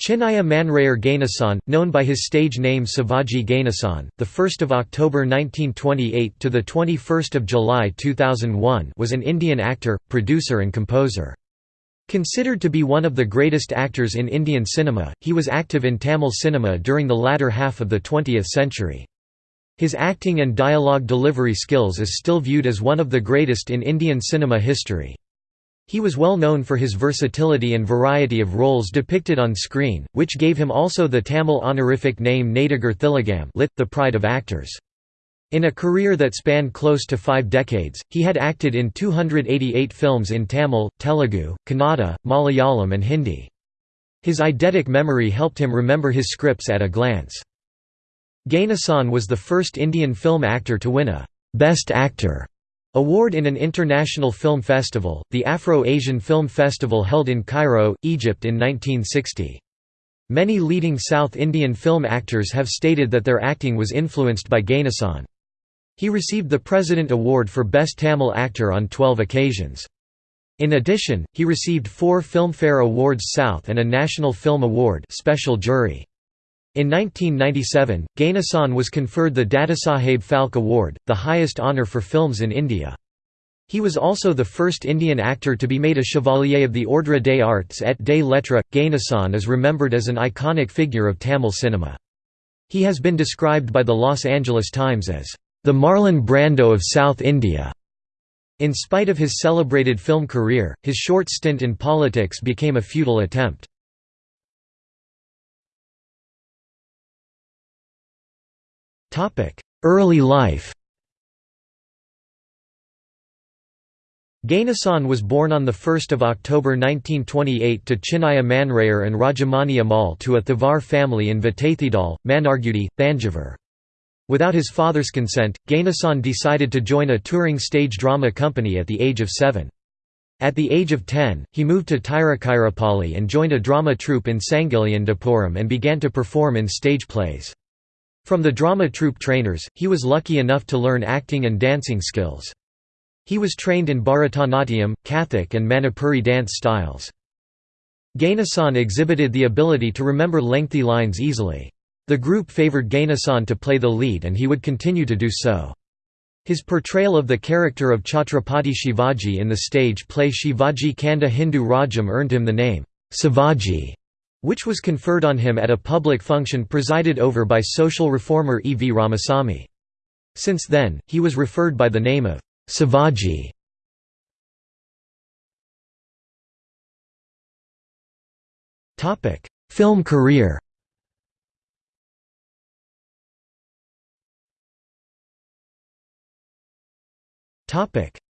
Chinnaya Manrayar Ganesan, known by his stage name Sivaji Ganesan, the 1st of October 1928 to the 21st of July 2001, was an Indian actor, producer and composer. Considered to be one of the greatest actors in Indian cinema, he was active in Tamil cinema during the latter half of the 20th century. His acting and dialogue delivery skills is still viewed as one of the greatest in Indian cinema history. He was well known for his versatility and variety of roles depicted on screen, which gave him also the Tamil honorific name Nadigar Thilagam lit, the pride of actors. In a career that spanned close to five decades, he had acted in 288 films in Tamil, Telugu, Kannada, Malayalam and Hindi. His eidetic memory helped him remember his scripts at a glance. Ganesan was the first Indian film actor to win a «Best Actor» Award in an international film festival, the Afro-Asian Film Festival held in Cairo, Egypt in 1960. Many leading South Indian film actors have stated that their acting was influenced by Ganesan. He received the President Award for Best Tamil Actor on 12 occasions. In addition, he received four Filmfare Awards South and a National Film Award special jury. In 1997, Ganesan was conferred the Dadasaheb Phalke Award, the highest honour for films in India. He was also the first Indian actor to be made a Chevalier of the Ordre des Arts et des Lettres. Ganesan is remembered as an iconic figure of Tamil cinema. He has been described by the Los Angeles Times as the Marlon Brando of South India. In spite of his celebrated film career, his short stint in politics became a futile attempt. Early life Ganesan was born on 1 October 1928 to Chinnaya Manrayar and Rajamani Ammal to a Thevar family in Vataithidal, Mannargudi, Thanjavur. Without his father's consent, Ganesan decided to join a touring stage drama company at the age of seven. At the age of 10, he moved to Tiruchirappalli and joined a drama troupe in Sangalliyandapuram and began to perform in stage plays. From the drama troupe trainers, he was lucky enough to learn acting and dancing skills. He was trained in Bharatanatyam, Kathak and Manipuri dance styles. Ganesan exhibited the ability to remember lengthy lines easily. The group favoured Ganesan to play the lead and he would continue to do so. His portrayal of the character of Chhatrapati Shivaji in the stage play Shivaji Kanda Hindu Rajam earned him the name, Sivaji which was conferred on him at a public function presided over by social reformer E. V. Ramasamy. Since then, he was referred by the name of Sivaji. Film career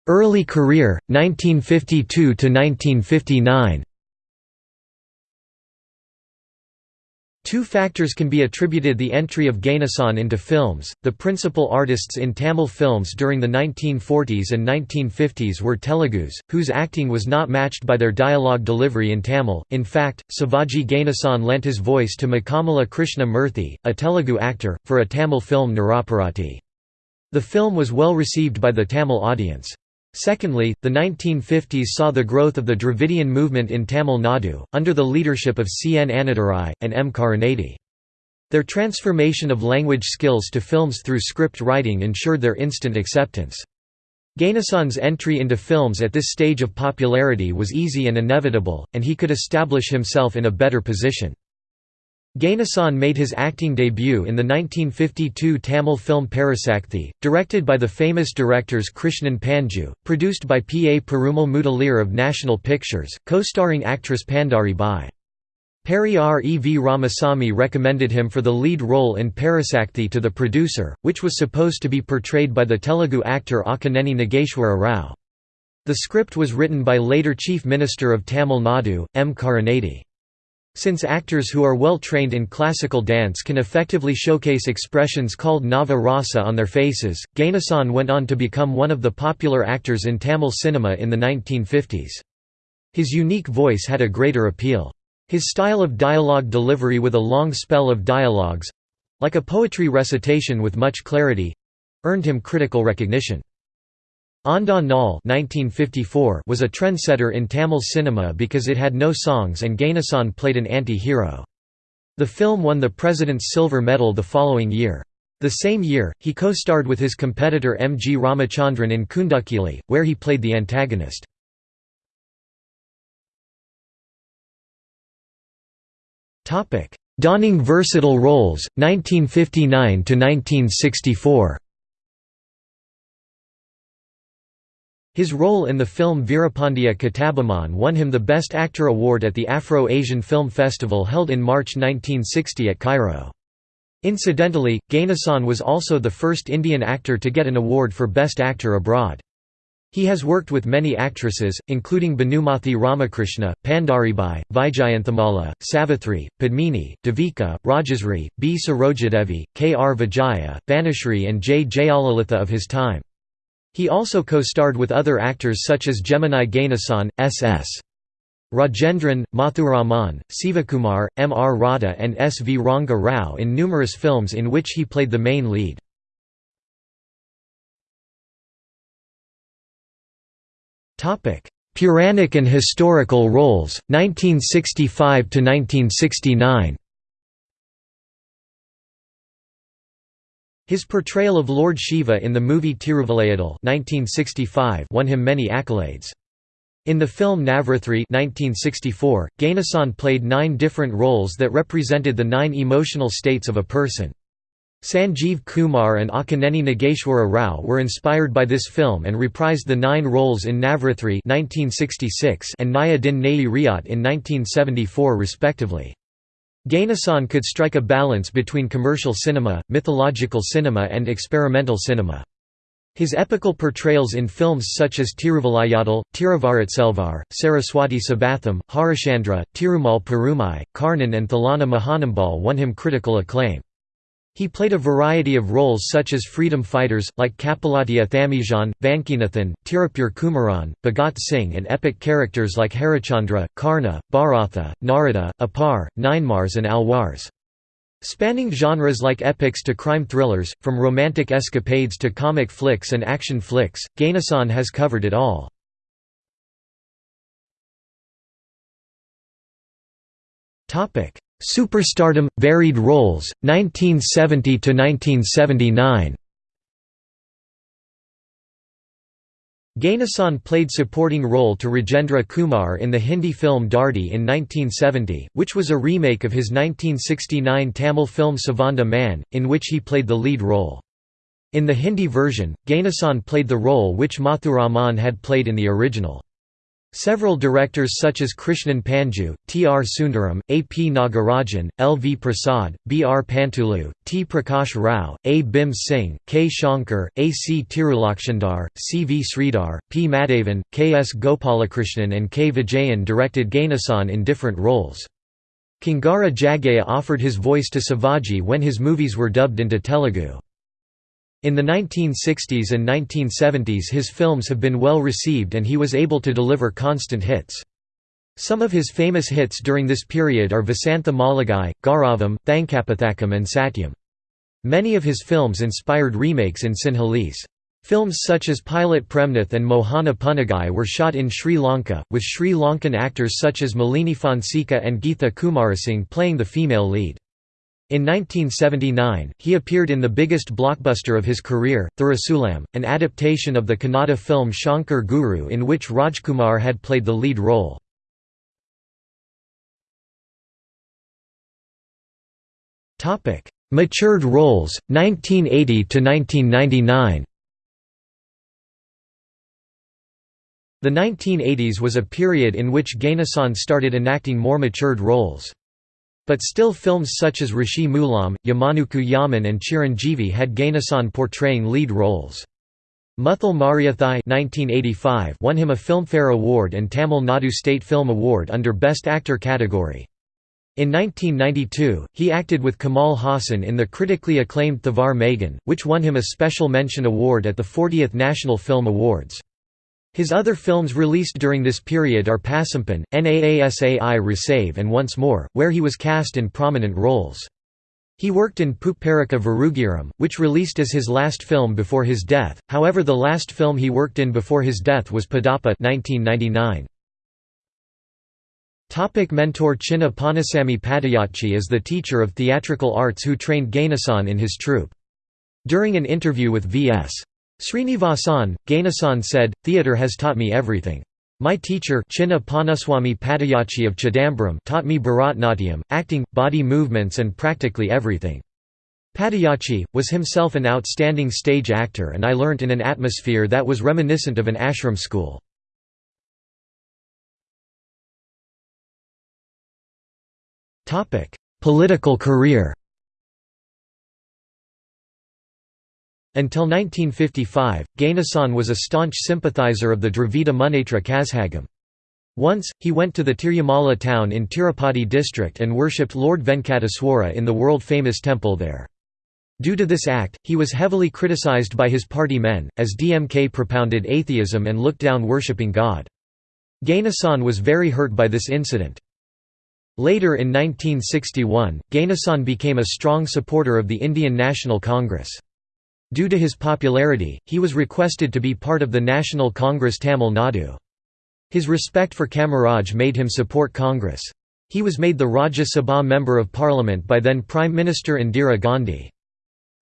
Early career, 1952 to 1959 Two factors can be attributed the entry of Ganesan into films. The principal artists in Tamil films during the 1940s and 1950s were Telugus, whose acting was not matched by their dialogue delivery in Tamil. In fact, Sivaji Ganesan lent his voice to Mukkamala Krishna Murthy, a Telugu actor, for a Tamil film Niraparadhi. The film was well received by the Tamil audience. Secondly, the 1950s saw the growth of the Dravidian movement in Tamil Nadu, under the leadership of C. N. Annadurai, and M. Karunanidhi. Their transformation of language skills to films through script writing ensured their instant acceptance. Ganesan's entry into films at this stage of popularity was easy and inevitable, and he could establish himself in a better position. Ganesan made his acting debut in the 1952 Tamil film Parasakthi, directed by the famous directors Krishnan Panju, produced by P. A. Perumal Mudaliar of National Pictures, co-starring actress Pandari Bai. Periyar E. V. Ramasamy recommended him for the lead role in Parasakthi to the producer, which was supposed to be portrayed by the Telugu actor Akkineni Nageshwara Rao. The script was written by later Chief Minister of Tamil Nadu, M. Karunanidhi. Since actors who are well trained in classical dance can effectively showcase expressions called Nava Rasa on their faces, Ganesan went on to become one of the popular actors in Tamil cinema in the 1950s. His unique voice had a greater appeal. His style of dialogue delivery with a long spell of dialogues—like a poetry recitation with much clarity—earned him critical recognition. Andha Naal was a trendsetter in Tamil cinema because it had no songs and Ganesan played an anti-hero. The film won the President's Silver Medal the following year. The same year, he co-starred with his competitor M. G. Ramachandran in Koondukili, where he played the antagonist. Donning versatile roles, 1959–1964 His role in the film Veerapandiya Kattabomman won him the Best Actor award at the Afro-Asian Film Festival held in March 1960 at Cairo. Incidentally, Ganesan was also the first Indian actor to get an award for Best Actor abroad. He has worked with many actresses, including Bhanumathi Ramakrishna, Pandaribai, Vyjayanthimala, Savithri, Padmini, Devika, Rajasri, B. Sarojadevi, K. R. Vijaya, Banishri and J. Jayalalitha of his time. He also co-starred with other actors such as Gemini Ganesan, S.S. Rajendran, Muthuraman, Sivakumar, M. R. Radha and S. V. Ranga Rao in numerous films in which he played the main lead. Puranic and historical roles, 1965–1969 His portrayal of Lord Shiva in the movie Tiruvilayadal 1965 won him many accolades. In the film Navrathri 1964, Ganesan played nine different roles that represented the nine emotional states of a person. Sanjeev Kumar and Akkineni Nageshwara Rao were inspired by this film and reprised the nine roles in Navrathri 1966 and Naya Din Nayi Riyat in 1974 respectively. Ganesan could strike a balance between commercial cinema, mythological cinema and experimental cinema. His epical portrayals in films such as Tiruvilayadal, Tiruvaratselvar, Saraswati Sabatham, Harishchandra, Tirumal Perumai, Karnan and Thillana Mohanambal won him critical acclaim. He played a variety of roles such as freedom fighters, like Kappalottiya Thamizhan, Vanchinathan, Tirupur Kumaran, Bhagat Singh and epic characters like Harichandra, Karna, Bharatha, Narada, Apar, Ninemars and Alwars. Spanning genres like epics to crime thrillers, from romantic escapades to comic flicks and action flicks, Ganesan has covered it all. Superstardom – Varied roles, 1970–1979 Ganesan played supporting role to Rajendra Kumar in the Hindi film Dharti in 1970, which was a remake of his 1969 Tamil film Sivandha Mann, in which he played the lead role. In the Hindi version, Ganesan played the role which Muthuraman had played in the original. Several directors such as Krishnan Panju, T. R. Sundaram, A. P. Nagarajan, L. V. Prasad, B. R. Pantulu, T. Prakash Rao, A. Bhim Singh, K. Shankar, A. C. Tirulokchandar, C. V. Sridhar, P. Madhavan, K. S. Gopalakrishnan and K. Vijayan directed Ganesan in different roles. Kongara Jaggayya offered his voice to Sivaji when his movies were dubbed into Telugu. In the 1960s and 1970s his films have been well received and he was able to deliver constant hits. Some of his famous hits during this period are Vasantha Maligai, Gauravam, Thankapathakam and Satyam. Many of his films inspired remakes in Sinhalese. Films such as Pilot Premnath and Mohana Punnagai were shot in Sri Lanka, with Sri Lankan actors such as Malini Fonseka and Geetha Kumarasinghe playing the female lead. In 1979, he appeared in the biggest blockbuster of his career, Thirisoolam, an adaptation of the Kannada film Shankar Guru in which Rajkumar had played the lead role. Matured roles, 1980–1999 The 1980s was a period in which Ganesan started enacting more matured roles. But still films such as Rishi Mulam, Yamanukku Yaman and Chiranjeevi had Ganesan portraying lead roles. Muthal Mariyathai won him a Filmfare Award and Tamil Nadu State Film Award under Best Actor category. In 1992, he acted with Kamal Haasan in the critically acclaimed Thevar Magan, which won him a Special Mention Award at the 40th National Film Awards. His other films released during this period are Pasumpon, Naasai Rasave and Once More, where he was cast in prominent roles. He worked in Pupparika Varugiram, which released as his last film before his death, however the last film he worked in before his death was Padayappa 1999. Topic mentor Chinna Panasamy Padayachi is the teacher of theatrical arts who trained Ganesan in his troupe. During an interview with V.S. Srinivasan, Ganesan said, Theatre has taught me everything. My teacher Chinna Panaswamy Padayachi of Chidambaram taught me Bharatnatyam, acting, body movements and practically everything. Padayachi, was himself an outstanding stage actor and I learnt in an atmosphere that was reminiscent of an ashram school. Political career Until 1955, Ganesan was a staunch sympathizer of the Dravida Munnetra Kazhagam. Once, he went to the Tirumala town in Tirupati district and worshipped Lord Venkateswara in the world-famous temple there. Due to this act, he was heavily criticized by his party men, as DMK propounded atheism and looked down worshipping God. Ganesan was very hurt by this incident. Later in 1961, Ganesan became a strong supporter of the Indian National Congress. Due to his popularity, he was requested to be part of the National Congress Tamil Nadu. His respect for Kamaraj made him support Congress. He was made the Rajya Sabha Member of Parliament by then Prime Minister Indira Gandhi.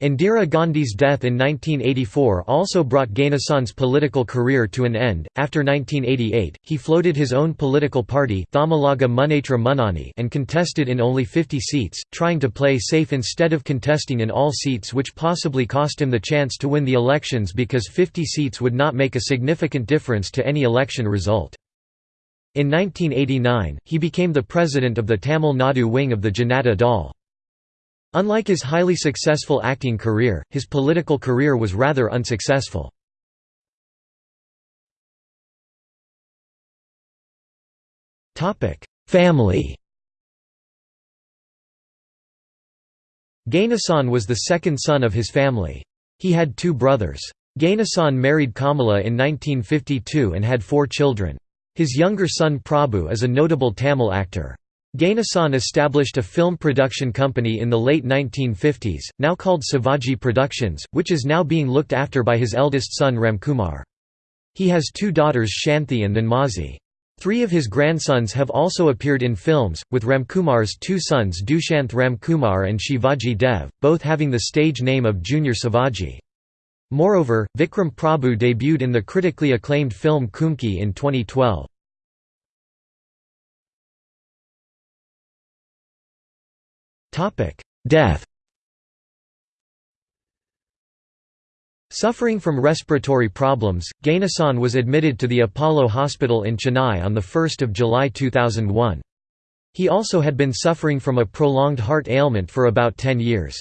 Indira Gandhi's death in 1984 also brought Ganesan's political career to an end. After 1988, he floated his own political party Thamizhaga Munnetra Munnani and contested in only 50 seats, trying to play safe instead of contesting in all seats which possibly cost him the chance to win the elections because 50 seats would not make a significant difference to any election result. In 1989, he became the president of the Tamil Nadu wing of the Janata Dal. Unlike his highly successful acting career, his political career was rather unsuccessful. Family Ganesan was the second son of his family. He had two brothers. Ganesan married Kamala in 1952 and had four children. His younger son Prabhu is a notable Tamil actor. Ganesan established a film production company in the late 1950s, now called Sivaji Productions, which is now being looked after by his eldest son Ramkumar. He has two daughters Shanthi and Dhanmazi. Three of his grandsons have also appeared in films, with Ramkumar's two sons Dushanth Ramkumar and Shivaji Dev, both having the stage name of Junior Sivaji. Moreover, Vikram Prabhu debuted in the critically acclaimed film Kumki in 2012. Death Suffering from respiratory problems, Ganesan was admitted to the Apollo Hospital in Chennai on 1 July 2001. He also had been suffering from a prolonged heart ailment for about 10 years.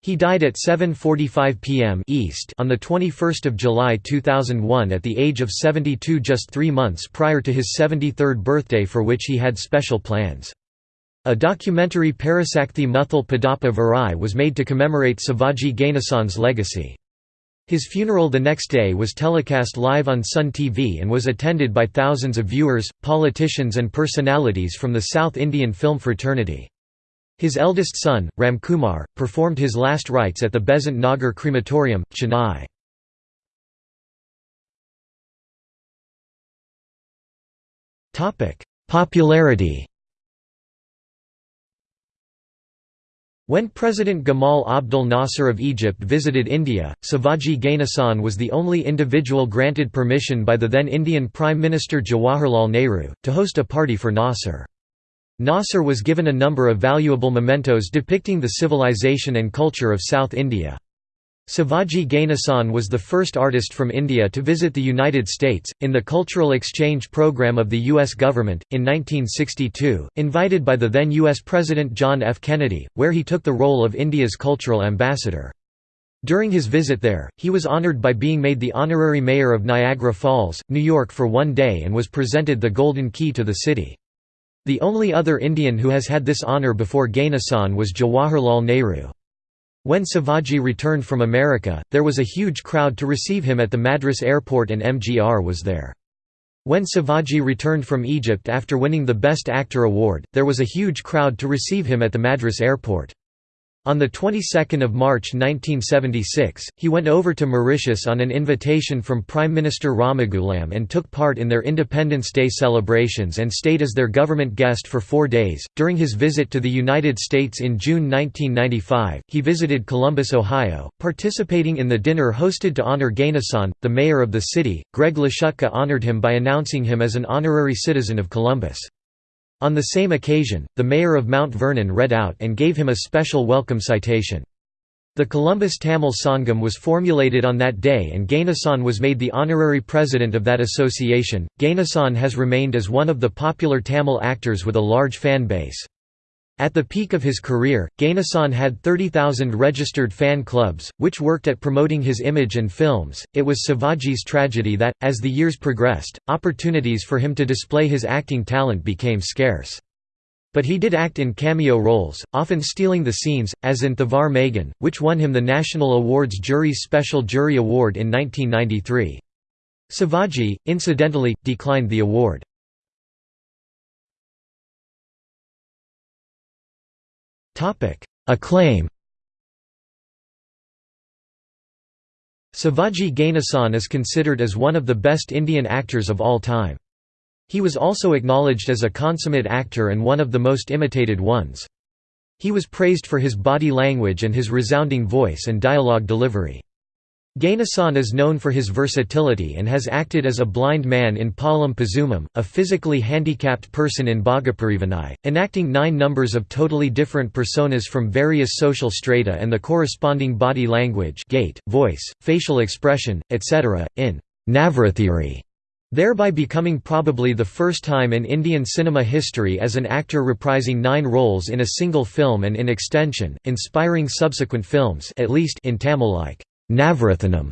He died at 7.45 pm East on 21 July 2001 at the age of 72 just three months prior to his 73rd birthday for which he had special plans. A documentary Parasakthi Muthal Padayappa Varai was made to commemorate Sivaji Ganesan's legacy. His funeral the next day was telecast live on Sun TV and was attended by thousands of viewers, politicians and personalities from the South Indian film fraternity. His eldest son, Ramkumar, performed his last rites at the Besant Nagar Crematorium, Chennai. Popularity When President Gamal Abdel Nasser of Egypt visited India, Sivaji Ganesan was the only individual granted permission by the then Indian Prime Minister Jawaharlal Nehru, to host a party for Nasser. Nasser was given a number of valuable mementos depicting the civilization and culture of South India. Sivaji Ganesan was the first artist from India to visit the United States, in the Cultural Exchange Program of the U.S. government, in 1962, invited by the then U.S. President John F. Kennedy, where he took the role of India's cultural ambassador. During his visit there, he was honored by being made the honorary mayor of Niagara Falls, New York for one day and was presented the Golden Key to the city. The only other Indian who has had this honor before Ganesan was Jawaharlal Nehru. When Sivaji returned from America, there was a huge crowd to receive him at the Madras airport and MGR was there. When Sivaji returned from Egypt after winning the Best Actor award, there was a huge crowd to receive him at the Madras airport. On the 22nd of March 1976, he went over to Mauritius on an invitation from Prime Minister Ramgoolam and took part in their Independence Day celebrations and stayed as their government guest for 4 days. During his visit to the United States in June 1995, he visited Columbus, Ohio, participating in the dinner hosted to honor Ganesan, the mayor of the city. Greg Lashutka honored him by announcing him as an honorary citizen of Columbus. On the same occasion, the mayor of Mount Vernon read out and gave him a special welcome citation. The Columbus Tamil Sangam was formulated on that day and Ganesan was made the honorary president of that association. Ganesan has remained as one of the popular Tamil actors with a large fan base. At the peak of his career, Ganesan had 30,000 registered fan clubs, which worked at promoting his image and films. It was Sivaji's tragedy that, as the years progressed, opportunities for him to display his acting talent became scarce. But he did act in cameo roles, often stealing the scenes, as in Thevar Magan, which won him the National Awards Jury's Special Jury Award in 1993. Sivaji, incidentally, declined the award. Acclaim Sivaji Ganesan is considered as one of the best Indian actors of all time. He was also acknowledged as a consummate actor and one of the most imitated ones. He was praised for his body language and his resounding voice and dialogue delivery. Ganesan is known for his versatility and has acted as a blind man in Palam Pazumam, a physically handicapped person in Bhagaparivanai, enacting nine numbers of totally different personas from various social strata and the corresponding body language gait, voice, facial expression, etc., in Navarathiri, thereby becoming probably the first time in Indian cinema history as an actor reprising nine roles in a single film and in extension, inspiring subsequent films at least in Tamil like Navarathanam,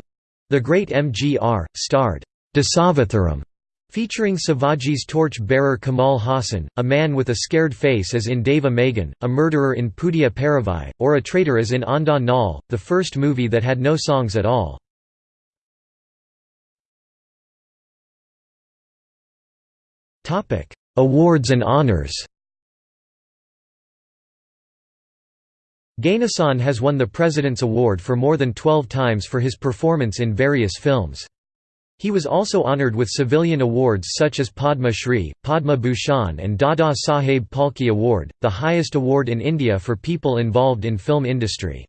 the great MGR, starred Dasavatharam, featuring Sivaji's torch-bearer Kamal Haasan, a man with a scared face as in Deiva Magan, a murderer in Pudhiya Paravai, or a traitor as in Andha Naal, the first movie that had no songs at all. Awards and honors Ganesan has won the President's Award for more than 12 times for his performance in various films. He was also honored with civilian awards such as Padma Shri, Padma Bhushan and Dada Saheb Phalke Award, the highest award in India for people involved in film industry.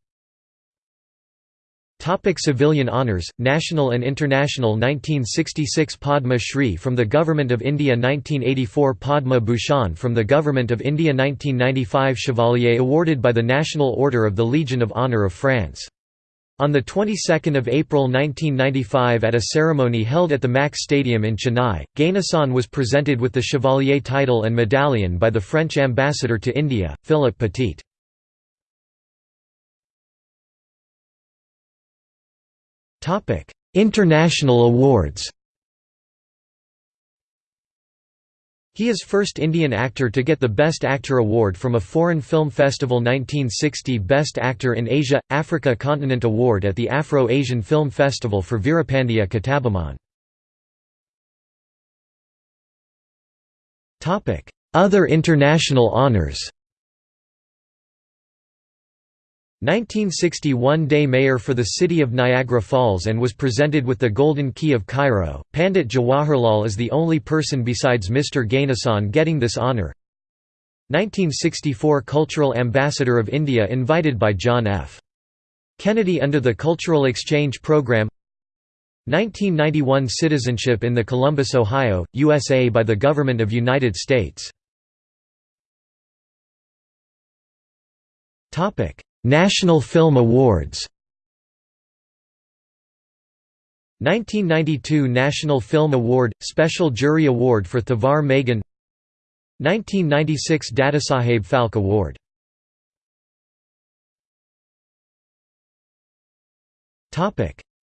Topic civilian honours, national and international 1966 Padma Shri from the Government of India 1984 Padma Bhushan from the Government of India 1995 Chevalier awarded by the National Order of the Legion of Honour of France. On the 22nd of April 1995 at a ceremony held at the Max Stadium in Chennai, Ganesan was presented with the Chevalier title and medallion by the French ambassador to India, Philippe Petit. Topic: International awards. He is first Indian actor to get the Best Actor award from a foreign film festival 1960 Best Actor in Asia Africa Continent award at the Afro-Asian Film Festival for Veerapandiya Kattabomman. Topic: Other international honors. 1961 Day Mayor for the city of Niagara Falls and was presented with the Golden Key of Cairo. Pandit Jawaharlal is the only person besides Mr. Ganesan getting this honour. 1964 Cultural Ambassador of India invited by John F. Kennedy under the Cultural Exchange Program 1991 Citizenship in the Columbus, Ohio, USA by the Government of United States National Film Awards. 1992 National Film Award – Special Jury Award for Thevar Magan. 1996 Dadasaheb Phalke Award.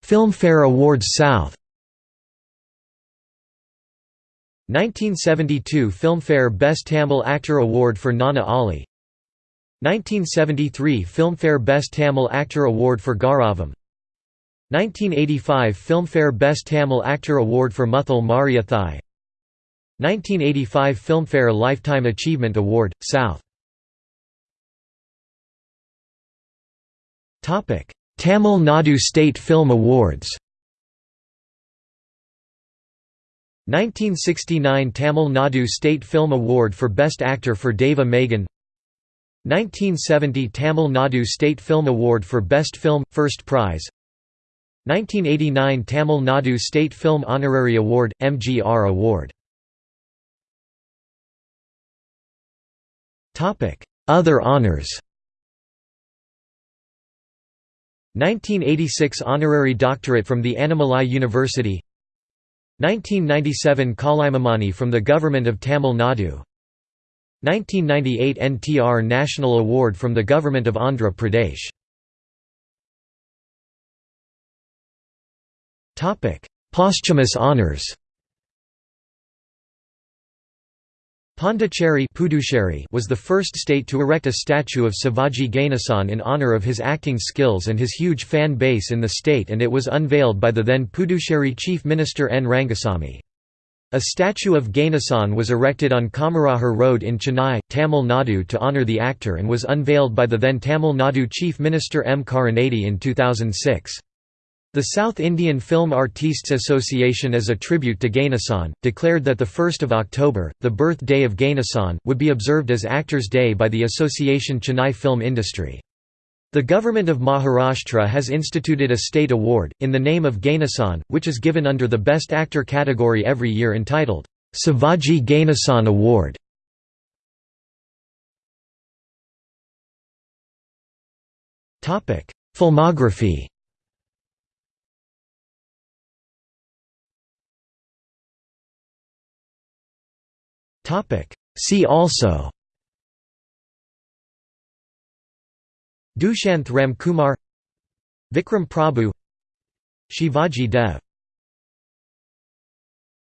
Filmfare Awards South. 1972 Filmfare Best Tamil Actor Award for Gnana Oli 1973 Filmfare Best Tamil Actor Award for Gauravam. 1985 Filmfare Best Tamil Actor Award for Muthal Mariyathai 1985 Filmfare Lifetime Achievement Award, South. Tamil Nadu State Film Awards. 1969 Tamil Nadu State Film Award for Best Actor for Deiva Magan 1970 Tamil Nadu State Film Award for Best Film – First Prize. 1989 Tamil Nadu State Film Honorary Award – MGR Award. Other honors. 1986 Honorary Doctorate from the Annamalai University. 1997 Kalaimamani from the Government of Tamil Nadu 1998 NTR National Award from the Government of Andhra Pradesh Posthumous honors Pondicherry was the first state to erect a statue of Sivaji Ganesan in honour of his acting skills and his huge fan base in the state and it was unveiled by the then Puducherry Chief Minister N. Rangasamy. A statue of Ganesan was erected on Kamarajar Road in Chennai, Tamil Nadu to honour the actor and was unveiled by the then Tamil Nadu Chief Minister M. Karunanidhi in 2006. The South Indian Film Artists Association as a tribute to Ganesan, declared that 1 October, the birth day of Ganesan, would be observed as Actors' Day by the Association Chennai Film Industry. The government of Maharashtra has instituted a state award, in the name of Ganesan, which is given under the Best Actor category every year entitled, Sivaji Ganesan Award. Filmography See also Dushanth Ramkumar Vikram Prabhu Shivaji Dev